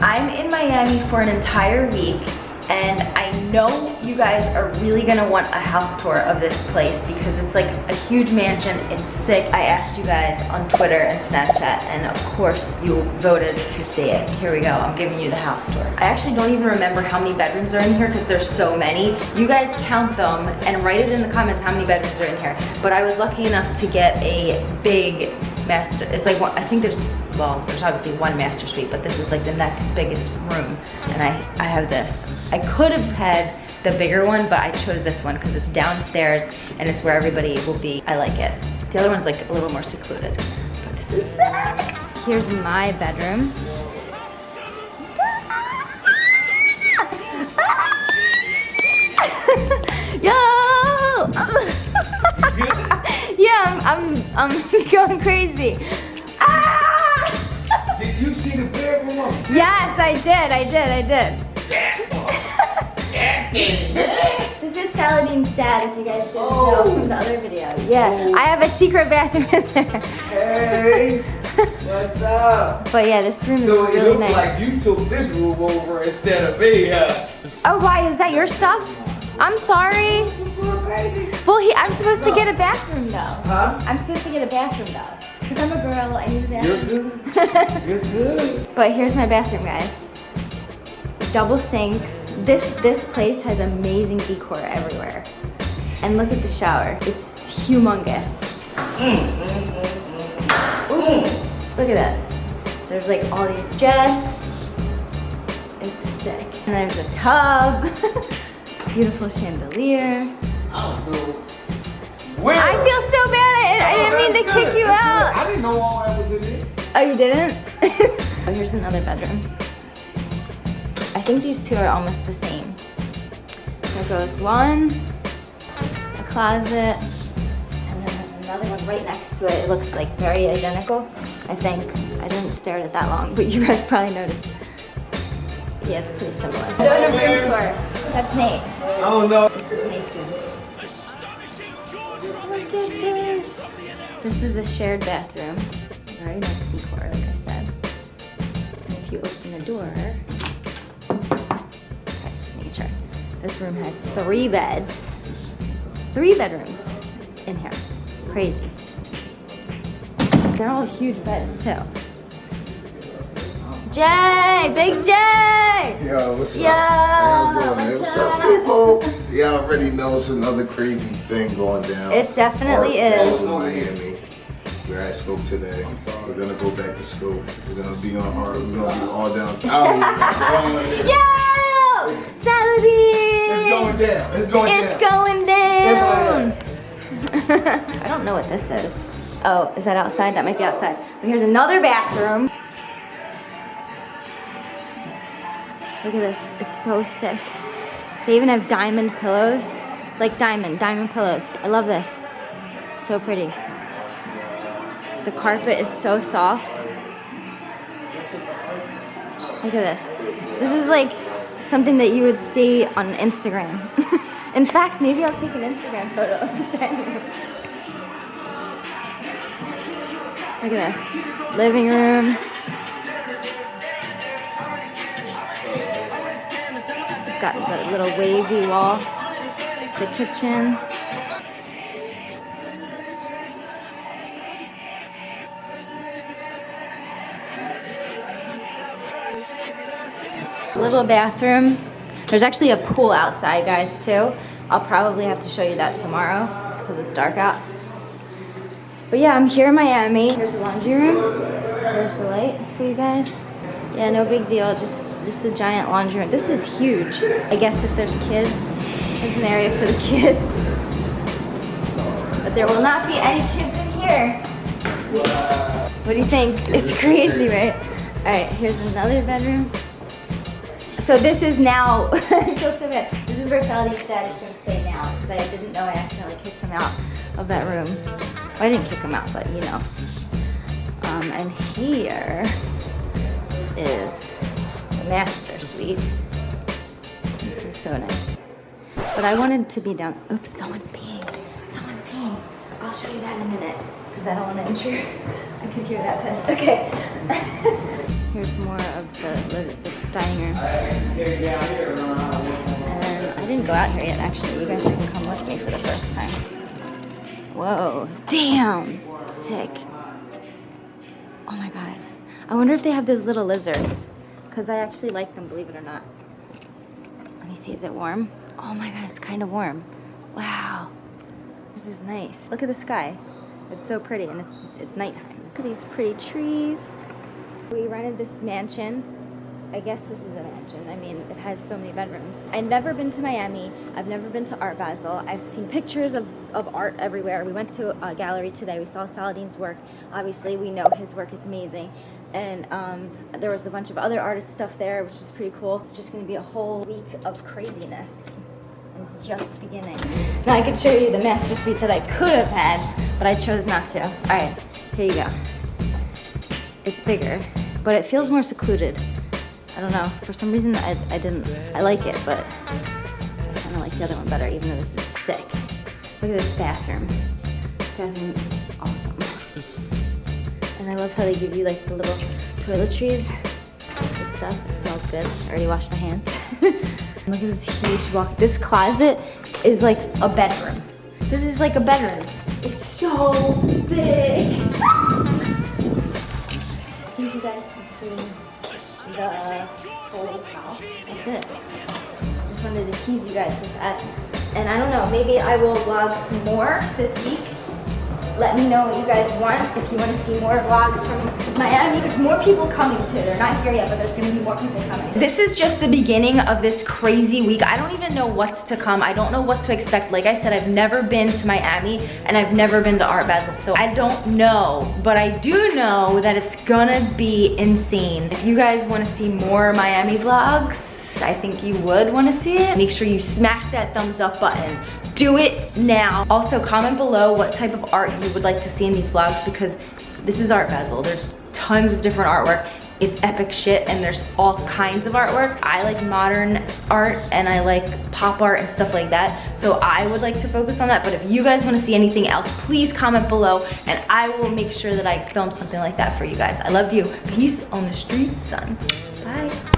I'm in Miami for an entire week and I know you guys are really gonna want a house tour of this place because it's like a huge mansion, it's sick. I asked you guys on Twitter and Snapchat and of course you voted to see it. Here we go, I'm giving you the house tour. I actually don't even remember how many bedrooms are in here because there's so many. You guys count them and write it in the comments how many bedrooms are in here. But I was lucky enough to get a big master, it's like, I think there's well, there's obviously one master suite, but this is like the next biggest room. And I, I have this. I could have had the bigger one, but I chose this one because it's downstairs and it's where everybody will be. I like it. The other one's like a little more secluded. But this is sick. Here's my bedroom. Yeah, I'm, I'm, I'm going crazy. Ah! Did you see the bedroom upstairs? Yes, I did, I did, I did. This is Saladin's dad, if you guys didn't know oh. from the other video. Yeah, I have a secret bathroom in there. Hey, what's up? But yeah, this room is really nice. So it looks nice. like you took this room over instead of me, huh? Oh, why? Is that your stuff? I'm sorry. Well, he, I'm supposed to get a bathroom though. Huh? I'm supposed to get a bathroom though. Because I'm a girl, I need a You're bathroom. good. You're good. But here's my bathroom, guys. Double sinks. This this place has amazing decor everywhere. And look at the shower. It's humongous. Mm, mm, mm, Oops. Look at that. There's like all these jets. It's sick. And there's a tub. Beautiful chandelier. Where? I feel so bad. I, I oh, didn't mean to good. kick you That's out. good. I didn't know all that was in there. Oh, you didn't? oh, here's another bedroom. I think these two are almost the same. There goes one, a closet, and then there's another one right next to it. It looks like very identical, I think. I didn't stare at it that long, but you guys probably noticed. Yeah, it's pretty similar. Doing a room tour. That's Nate. Oh, I don't Look at this. This is a shared bathroom. Very nice decor, like I said. And if you open the door, okay, just making sure. This room has three beds. Three bedrooms in here. Crazy. They're all huge beds too. Jay! Big Jay! Yo, what's Yo, up? How y'all doing, man? what's up? people? Y'all already know it's another crazy thing going down. It definitely Art is. Miami. We're at Scope today. We're gonna go back to Scope. We're gonna be on art. We're gonna be all down. I Yo! Saladin! It's going down. It's going down. It's going down! I don't know what this is. Oh, is that outside? That might be outside. But here's another bathroom. Look at this. It's so sick. They even have diamond pillows. Like diamond, diamond pillows. I love this. So pretty. The carpet is so soft. Look at this. This is like something that you would see on Instagram. In fact, maybe I'll take an Instagram photo of the dining room. Look at this. Living room. Got the little wavy wall. The kitchen. Little bathroom. There's actually a pool outside, guys, too. I'll probably have to show you that tomorrow because it's dark out. But yeah, I'm here in Miami. Here's the laundry room. There's the light for you guys. Yeah, no big deal. Just just a giant laundry room. This is huge. I guess if there's kids, there's an area for the kids. But there will not be any kids in here. What do you think? It's crazy, right? All right, here's another bedroom. So this is now, I feel so bad. This is where Saladin's dad is to stay now because I didn't know I accidentally kicked him out of that room. Well, I didn't kick him out, but you know. Um, and here is the master suite. This is so nice. But I wanted to be down. Oops, someone's peeing. Someone's peeing. I'll show you that in a minute because I don't want to intrude. I could hear that piss. Okay. Here's more of the, li- the dining room. And I didn't go out here yet, actually. You guys can come with me for the first time. Whoa, damn, sick. Oh my god. I wonder if they have those little lizards. Because I actually like them, believe it or not. Let me see, is it warm? Oh my god, it's kind of warm. Wow. This is nice. Look at the sky. It's so pretty and it's it's nighttime. Look at these pretty trees. We rented this mansion. I guess this is a mansion. I mean, it has so many bedrooms. I've never been to Miami. I've never been to Art Basel. I've seen pictures of, of art everywhere. We went to a gallery today. We saw Saladin's work. Obviously, we know his work is amazing. And um, there was a bunch of other artist stuff there, which was pretty cool. It's just going to be a whole week of craziness. It's just beginning. Now I could show you the master suite that I could have had, but I chose not to. All right, here you go. It's bigger, but it feels more secluded. I don't know. For some reason, I, I didn't. I like it, but I kind of like the other one better, even though this is sick. Look at this bathroom. Bathroom is awesome. And I love how they give you like the little toiletries. This stuff. It smells good. I already washed my hands. Look at this huge walk. This closet is like a bedroom. This is like a bedroom. It's so big. It. Just wanted to tease you guys with that. And I don't know, maybe I will vlog some more this week. Let me know what you guys want. If you want to see more vlogs from Miami, there's more people coming too. They're not here yet, but there's going to be more people coming. This is just the beginning of this crazy week. I don't even know what's to come. I don't know what to expect. Like I said, I've never been to Miami and I've never been to Art Basel, so I don't know. But I do know that it's gonna be insane. If you guys want to see more Miami vlogs, I think you would want to see it. Make sure you smash that thumbs up button. Do it now. Also, comment below what type of art you would like to see in these vlogs because this is Art Basel. There's tons of different artwork. It's epic shit and there's all kinds of artwork. I like modern art and I like pop art and stuff like that. So I would like to focus on that. But if you guys want to see anything else, please comment below and I will make sure that I film something like that for you guys. I love you. Peace on the street, son. Bye.